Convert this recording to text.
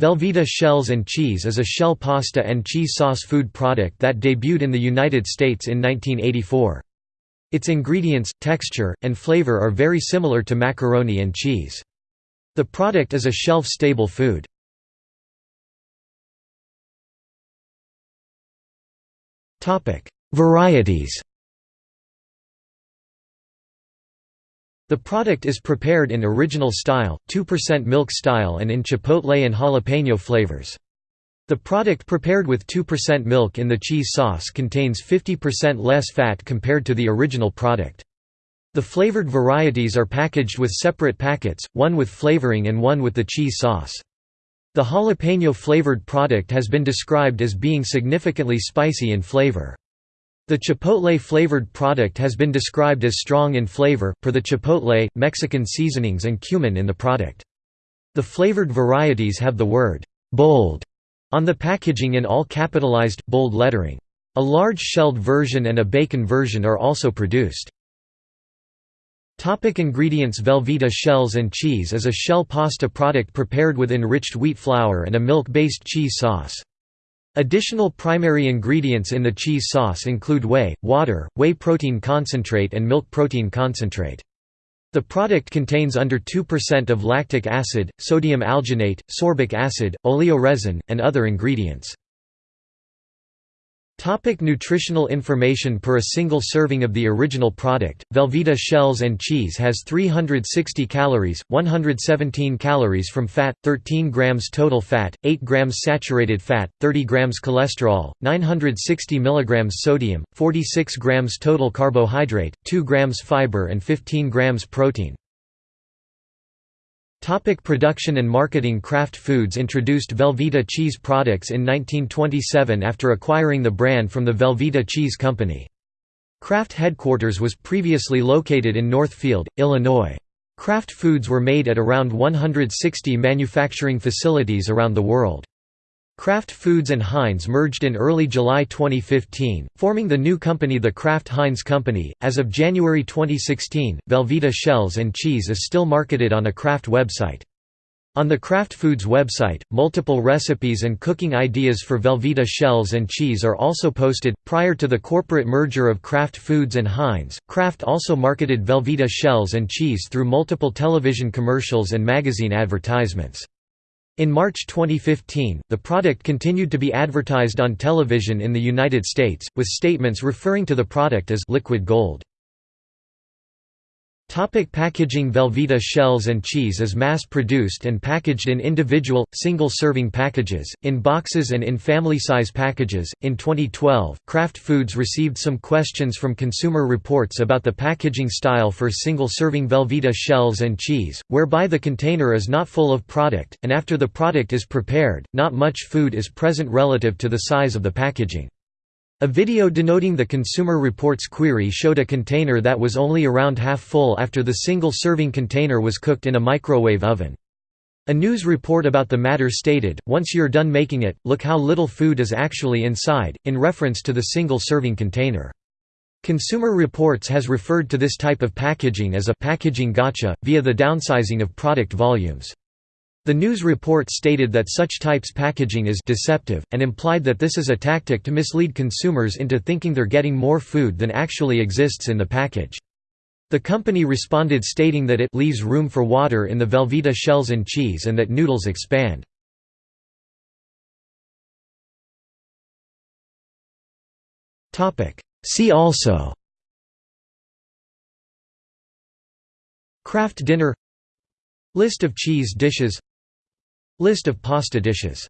Velveeta Shells and Cheese is a shell pasta and cheese sauce food product that debuted in the United States in 1984. Its ingredients, texture, and flavor are very similar to macaroni and cheese. The product is a shelf-stable food. Varieties The product is prepared in original style, 2% milk style and in chipotle and jalapeno flavors. The product prepared with 2% milk in the cheese sauce contains 50% less fat compared to the original product. The flavored varieties are packaged with separate packets, one with flavoring and one with the cheese sauce. The jalapeno flavored product has been described as being significantly spicy in flavor. The chipotle-flavored product has been described as strong in flavor, per the chipotle, Mexican seasonings and cumin in the product. The flavored varieties have the word, "'bold' on the packaging in all capitalized, bold lettering. A large shelled version and a bacon version are also produced. Topic ingredients Velveeta shells and cheese is a shell pasta product prepared with enriched wheat flour and a milk-based cheese sauce. Additional primary ingredients in the cheese sauce include whey, water, whey protein concentrate and milk protein concentrate. The product contains under 2% of lactic acid, sodium alginate, sorbic acid, oleoresin, and other ingredients. Topic nutritional information Per a single serving of the original product, Velveeta shells and cheese has 360 calories, 117 calories from fat, 13 grams total fat, 8 grams saturated fat, 30 grams cholesterol, 960 milligrams sodium, 46 grams total carbohydrate, 2 grams fiber and 15 grams protein. Topic production and marketing Kraft Foods introduced Velveeta cheese products in 1927 after acquiring the brand from the Velveeta Cheese Company. Kraft headquarters was previously located in Northfield, Illinois. Kraft Foods were made at around 160 manufacturing facilities around the world. Kraft Foods and Heinz merged in early July 2015, forming the new company the Kraft Heinz Company. As of January 2016, Velveeta shells and cheese is still marketed on a Kraft website. On the Kraft Foods website, multiple recipes and cooking ideas for Velveeta shells and cheese are also posted. Prior to the corporate merger of Kraft Foods and Heinz, Kraft also marketed Velveeta shells and cheese through multiple television commercials and magazine advertisements. In March 2015, the product continued to be advertised on television in the United States, with statements referring to the product as liquid gold. Topic packaging Velveeta shells and cheese is mass-produced and packaged in individual, single-serving packages, in boxes and in family-size packages. In 2012, Kraft Foods received some questions from Consumer Reports about the packaging style for single-serving Velveeta shells and cheese, whereby the container is not full of product, and after the product is prepared, not much food is present relative to the size of the packaging. A video denoting the Consumer Reports query showed a container that was only around half full after the single-serving container was cooked in a microwave oven. A news report about the matter stated, once you're done making it, look how little food is actually inside, in reference to the single-serving container. Consumer Reports has referred to this type of packaging as a packaging gotcha, via the downsizing of product volumes. The news report stated that such types packaging is deceptive, and implied that this is a tactic to mislead consumers into thinking they're getting more food than actually exists in the package. The company responded stating that it leaves room for water in the Velveeta shells and cheese and that noodles expand. See also Kraft dinner List of cheese dishes List of pasta dishes